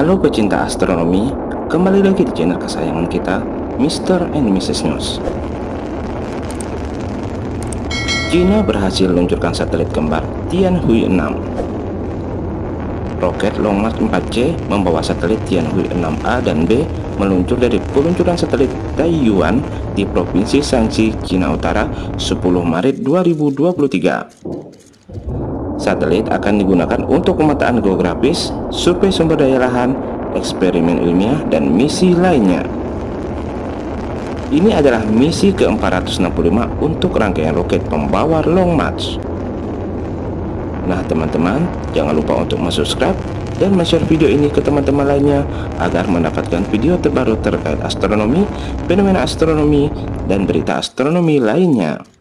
Halo pecinta astronomi, kembali lagi di channel kesayangan kita, Mr. and Mrs. News. China berhasil meluncurkan satelit kembar Tianhui 6. Roket Long March 4C membawa satelit Tianhui 6A dan B meluncur dari peluncuran satelit Taiyuan di Provinsi Shanxi, Cina Utara 10 Maret 2023. Satelit akan digunakan untuk pemetaan geografis, survei sumber daya lahan, eksperimen ilmiah, dan misi lainnya. Ini adalah misi ke-465 untuk rangkaian roket pembawa Long March. Nah teman-teman, jangan lupa untuk subscribe dan share video ini ke teman-teman lainnya agar mendapatkan video terbaru terkait astronomi, fenomena astronomi, dan berita astronomi lainnya.